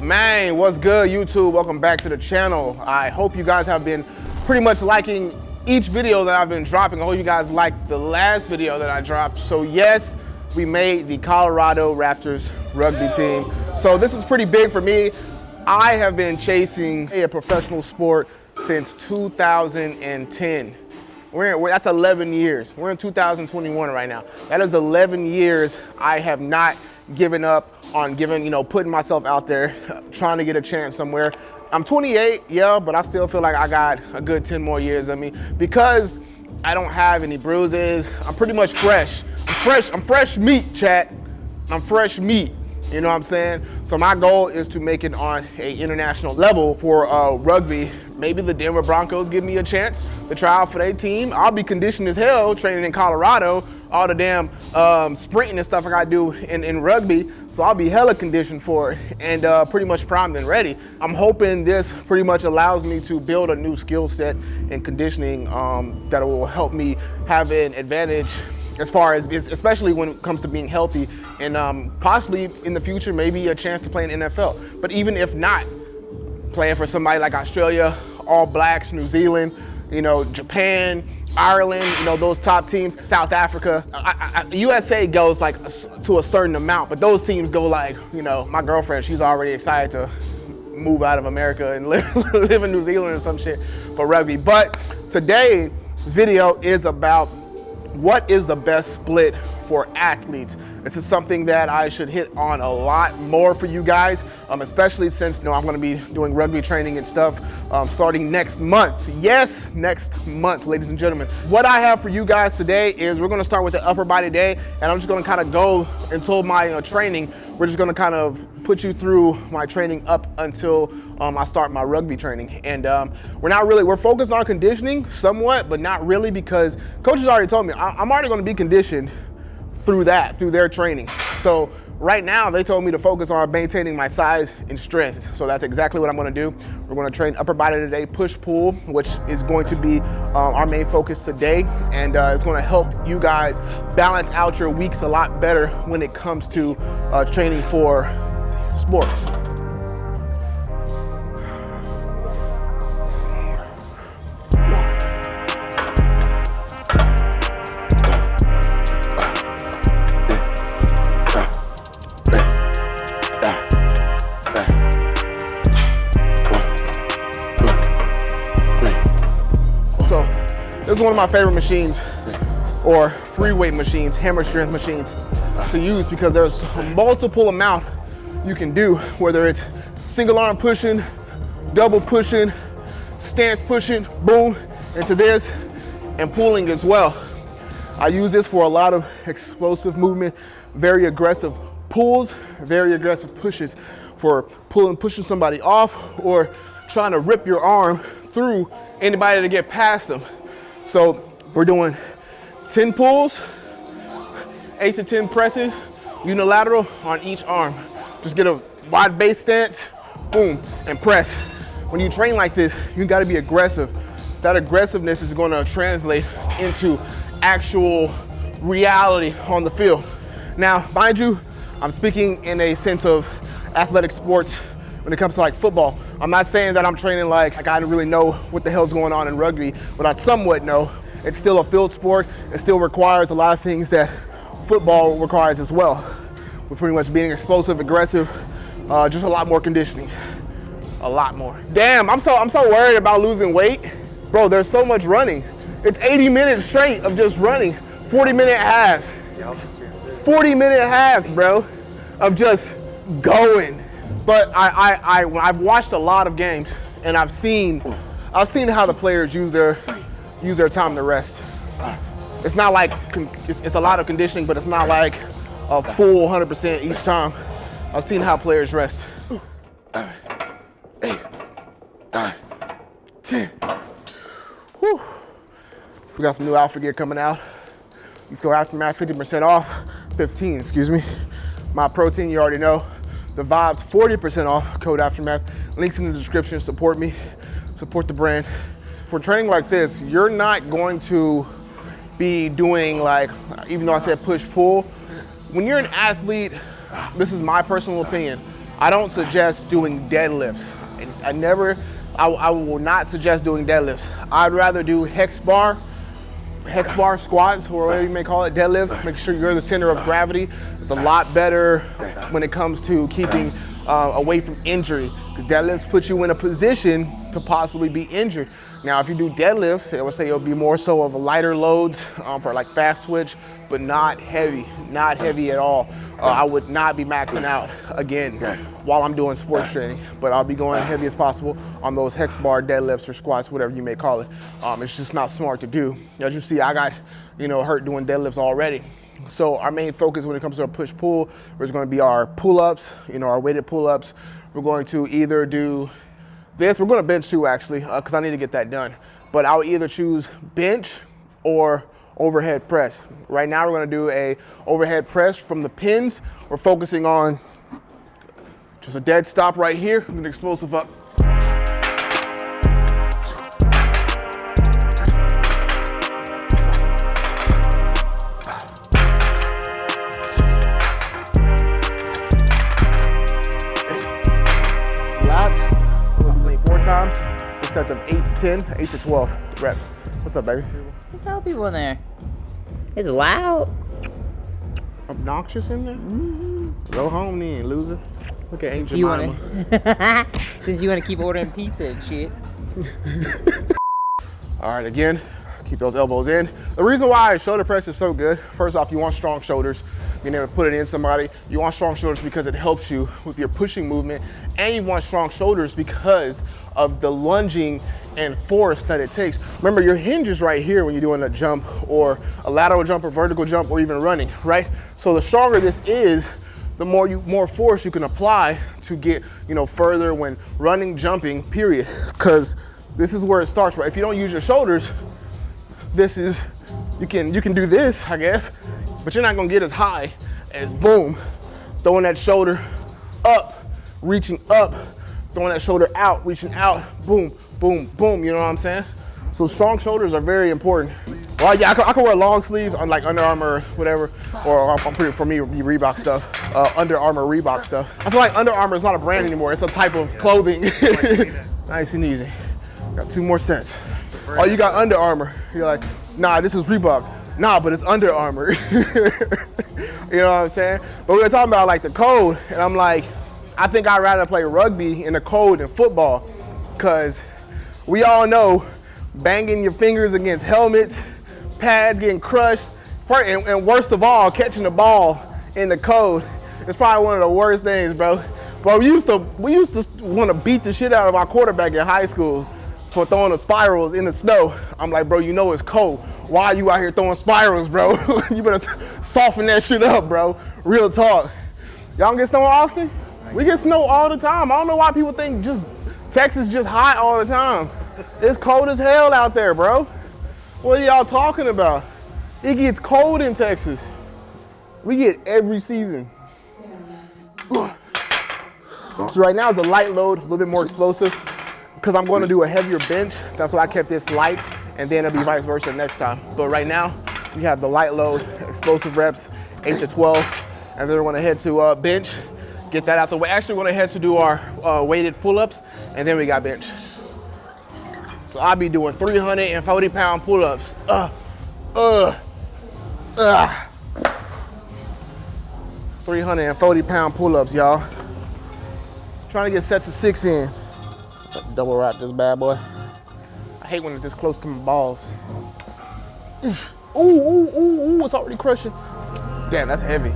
Man, what's good YouTube? Welcome back to the channel. I hope you guys have been pretty much liking each video that I've been dropping. I hope you guys liked the last video that I dropped. So yes, we made the Colorado Raptors rugby team. So this is pretty big for me. I have been chasing a professional sport since 2010. We're, in, that's 11 years. We're in 2021 right now. That is 11 years I have not given up on giving, you know, putting myself out there, trying to get a chance somewhere. I'm 28, yeah, but I still feel like I got a good 10 more years of me because I don't have any bruises. I'm pretty much fresh. I'm fresh, I'm fresh meat, chat. I'm fresh meat. You know what I'm saying? So my goal is to make it on a international level for uh, rugby. Maybe the Denver Broncos give me a chance to try out for their team. I'll be conditioned as hell training in Colorado, all the damn um, sprinting and stuff I gotta do in, in rugby. So I'll be hella conditioned for it and uh, pretty much primed and ready. I'm hoping this pretty much allows me to build a new skill set and conditioning um, that will help me have an advantage as far as, especially when it comes to being healthy and um, possibly in the future, maybe a chance to play in NFL. But even if not, playing for somebody like Australia, All Blacks, New Zealand, you know, Japan, Ireland, you know, those top teams, South Africa. I, I, USA goes like to a certain amount, but those teams go like, you know, my girlfriend, she's already excited to move out of America and live, live in New Zealand or some shit for rugby. But today's video is about what is the best split for athletes? This is something that I should hit on a lot more for you guys, um, especially since you know, I'm gonna be doing rugby training and stuff um, starting next month. Yes, next month, ladies and gentlemen. What I have for you guys today is we're gonna start with the upper body day and I'm just gonna kind of go until my uh, training. We're just gonna kind of put you through my training up until um, I start my rugby training. And um, we're not really, we're focused on conditioning somewhat, but not really because coaches already told me I'm already gonna be conditioned through that, through their training. So right now they told me to focus on maintaining my size and strength. So that's exactly what I'm gonna do. We're gonna train upper body today, push pull, which is going to be um, our main focus today. And uh, it's gonna help you guys balance out your weeks a lot better when it comes to uh, training for sports. This is one of my favorite machines or free weight machines, hammer strength machines to use because there's multiple amount you can do, whether it's single arm pushing, double pushing, stance pushing, boom, into this, and pulling as well. I use this for a lot of explosive movement, very aggressive pulls, very aggressive pushes for pulling, pushing somebody off or trying to rip your arm through anybody to get past them. So we're doing 10 pulls, eight to 10 presses, unilateral on each arm. Just get a wide base stance, boom, and press. When you train like this, you gotta be aggressive. That aggressiveness is gonna translate into actual reality on the field. Now, mind you, I'm speaking in a sense of athletic sports when it comes to like football. I'm not saying that I'm training like, like I don't really know what the hell's going on in rugby, but I somewhat know. It's still a field sport. It still requires a lot of things that football requires as well. We're pretty much being explosive, aggressive, uh, just a lot more conditioning. A lot more. Damn, I'm so, I'm so worried about losing weight. Bro, there's so much running. It's 80 minutes straight of just running. 40 minute halves. 40 minute halves, bro, of just going. But I, I, I, I've watched a lot of games and I've seen, I've seen how the players use their, use their time to rest. It's not like, it's, it's a lot of conditioning, but it's not like a full 100% each time. I've seen how players rest. Eight, nine, 10. Whew. We got some new alpha gear coming out. Let's go aftermath 50% off, 15, excuse me. My protein, you already know. The Vibes 40% off, code Aftermath. Links in the description, support me, support the brand. For training like this, you're not going to be doing like, even though I said push pull, when you're an athlete, this is my personal opinion, I don't suggest doing deadlifts. I never, I, I will not suggest doing deadlifts. I'd rather do hex bar, hex bar squats, or whatever you may call it, deadlifts. Make sure you're the center of gravity. It's a lot better when it comes to keeping uh, away from injury because deadlifts put you in a position to possibly be injured. Now, if you do deadlifts, I would say it'll be more so of a lighter loads um, for like fast twitch, but not heavy, not heavy at all. Uh, I would not be maxing out again while I'm doing sports training, but I'll be going heavy as possible on those hex bar deadlifts or squats, whatever you may call it. Um, it's just not smart to do. As you see, I got, you know, hurt doing deadlifts already. So our main focus when it comes to our push pull is going to be our pull-ups, you know, our weighted pull-ups. We're going to either do this, we're going to bench too actually, because uh, I need to get that done. But I'll either choose bench or overhead press. Right now we're going to do a overhead press from the pins. We're focusing on just a dead stop right here, an explosive up. Sets of 8 to 10, 8 to 12 reps. What's up, baby? There's no people in there. It's loud. Obnoxious in there? Mm -hmm. Go home then, loser. Look at Aunt Jemima. Since you want to keep ordering pizza and shit. All right, again, keep those elbows in. The reason why shoulder press is so good, first off, you want strong shoulders being able to put it in somebody. You want strong shoulders because it helps you with your pushing movement. And you want strong shoulders because of the lunging and force that it takes. Remember, your hinge is right here when you're doing a jump or a lateral jump or vertical jump or even running, right? So the stronger this is, the more you more force you can apply to get you know further when running, jumping, period. Because this is where it starts, right? If you don't use your shoulders, this is you can you can do this, I guess, but you're not gonna get as high as boom, throwing that shoulder up, reaching up, throwing that shoulder out, reaching out, boom, boom, boom, you know what I'm saying? So strong shoulders are very important. Well, yeah, I can, I wear long sleeves on like Under Armour, whatever, or I'm pretty, for me, Reebok stuff, uh, Under Armour Reebok stuff. I feel like Under Armour is not a brand anymore. It's a type of clothing. nice and easy. Got two more sets. Oh, you got Under Armour. You're like, nah, this is Reebok nah, but it's Under Armour. you know what I'm saying? But we were talking about like the cold, and I'm like, I think I'd rather play rugby in the cold than football, because we all know banging your fingers against helmets, pads getting crushed, and, and worst of all, catching the ball in the cold. is probably one of the worst things, bro. But we used to we used to want to beat the shit out of our quarterback in high school for throwing the spirals in the snow. I'm like, bro, you know it's cold. Why are you out here throwing spirals, bro? you better soften that shit up, bro. Real talk. Y'all get snow in Austin? We get snow all the time. I don't know why people think just Texas just hot all the time. It's cold as hell out there, bro. What are y'all talking about? It gets cold in Texas. We get every season. So right now it's a light load, a little bit more explosive because I'm going to do a heavier bench. That's why I kept this light and then it'll be vice versa next time. But right now, we have the light load, explosive reps, 8 to 12, and then we're gonna head to uh, bench, get that out the way. Actually, we're gonna head to do our uh, weighted pull-ups, and then we got bench. So I'll be doing 340 pound pull-ups. Uh, uh, uh. 340 pound pull-ups, y'all. Trying to get set to six in. Double wrap this bad boy hate when it's this close to my balls. Ooh, ooh, ooh, ooh, it's already crushing. Damn, that's heavy.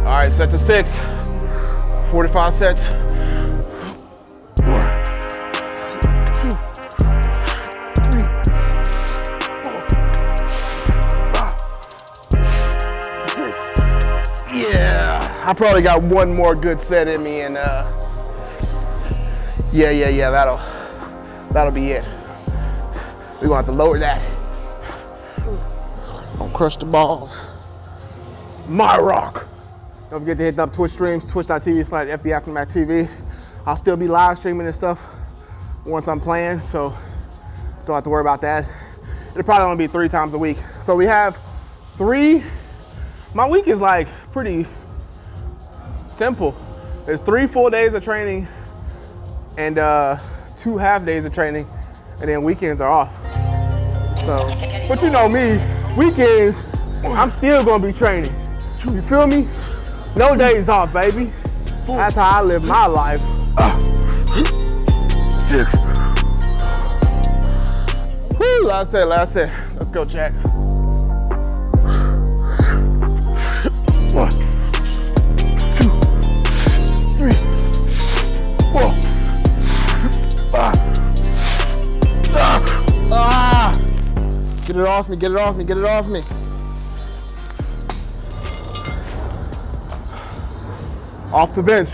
All right, set to six. 45 sets. One, two, three, four, five, six. Yeah, I probably got one more good set in me and uh, yeah, yeah, yeah, that'll, that'll be it. We're gonna have to lower that. Don't crush the balls. My rock. Don't forget to hit up Twitch streams, twitch.tv slash FB Aftermath TV. I'll still be live streaming and stuff once I'm playing, so don't have to worry about that. It'll probably only be three times a week. So we have three, my week is like pretty simple. It's three full days of training and uh, two half days of training, and then weekends are off. So, but you know me, weekends, I'm still gonna be training. You feel me? No days off, baby. That's how I live my life. Six. Last set, last set. Let's go, Jack. One, Get it off me, get it off me, get it off me. Off the bench.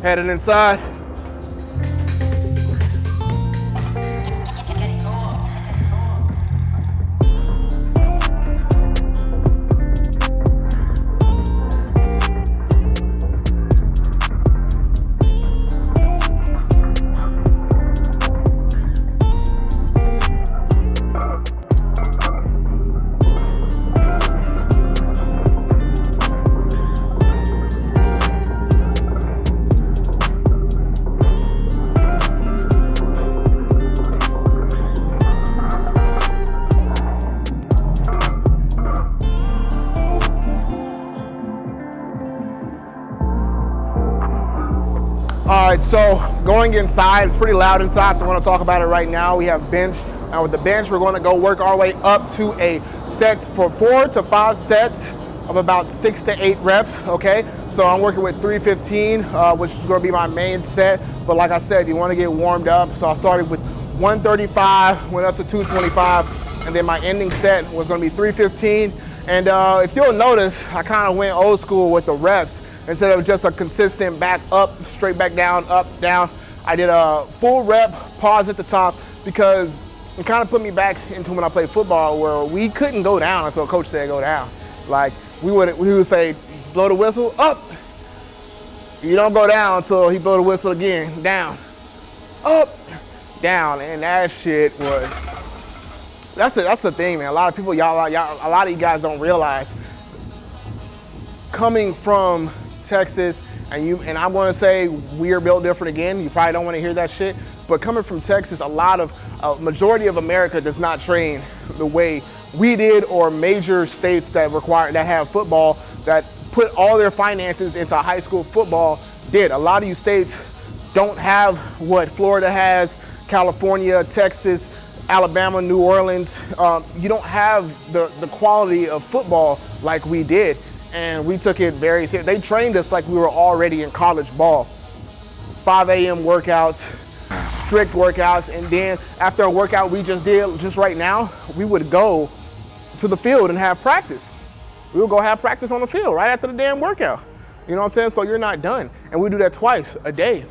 Headed inside. Inside, it's pretty loud inside, so I want to talk about it right now. We have bench. Now with the bench, we're going to go work our way up to a set for four to five sets of about six to eight reps, okay? So I'm working with 315, uh, which is going to be my main set. But like I said, you want to get warmed up. So I started with 135, went up to 225, and then my ending set was going to be 315. And uh, if you'll notice, I kind of went old school with the reps instead of just a consistent back up, straight back down, up, down. I did a full rep, pause at the top because it kind of put me back into when I played football where we couldn't go down until a coach said go down. Like we would, we would say, blow the whistle, up. You don't go down until he blow the whistle again, down, up, down. And that shit was, that's the, that's the thing, man. A lot of people, y'all, y'all, a lot of you guys don't realize coming from Texas, and you and I'm to say we are built different again. You probably don't want to hear that shit, but coming from Texas, a lot of a majority of America does not train the way we did, or major states that require that have football that put all their finances into high school football did. A lot of you states don't have what Florida has, California, Texas, Alabama, New Orleans. Um, you don't have the the quality of football like we did and we took it very serious. They trained us like we were already in college ball. 5 a.m. workouts, strict workouts, and then after a workout we just did, just right now, we would go to the field and have practice. We would go have practice on the field right after the damn workout. You know what I'm saying? So you're not done. And we do that twice a day.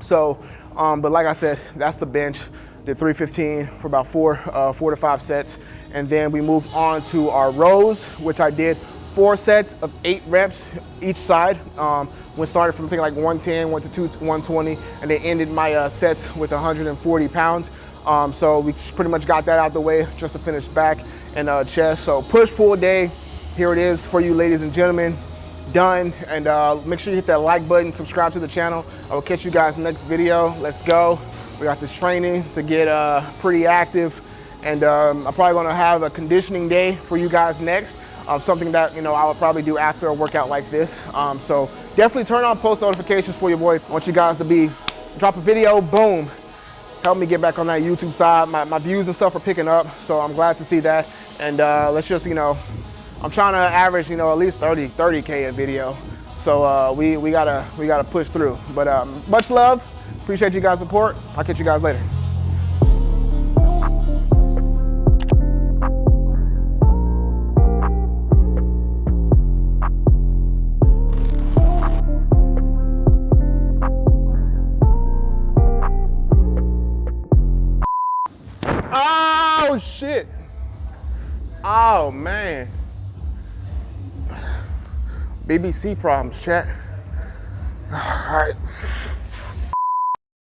So, um, but like I said, that's the bench. Did 315 for about four, uh, four to five sets. And then we moved on to our rows, which I did four sets of eight reps each side. Um, when started from thinking like 110, went to two, 120, and then ended my uh, sets with 140 pounds. Um, so we pretty much got that out the way just to finish back and uh, chest. So push pull day, here it is for you ladies and gentlemen, done. And uh, make sure you hit that like button, subscribe to the channel. I will catch you guys next video. Let's go. We got this training to get uh, pretty active. And um, I'm probably gonna have a conditioning day for you guys next um, something that you know I would probably do after a workout like this. Um, so definitely turn on post notifications for your boy. I want you guys to be drop a video, boom, help me get back on that YouTube side. My, my views and stuff are picking up, so I'm glad to see that. And uh, let's just you know, I'm trying to average you know at least 30 30k a video. So uh, we we gotta we gotta push through. But um, much love. Appreciate you guys' support. I'll catch you guys later. BBC problems, chat.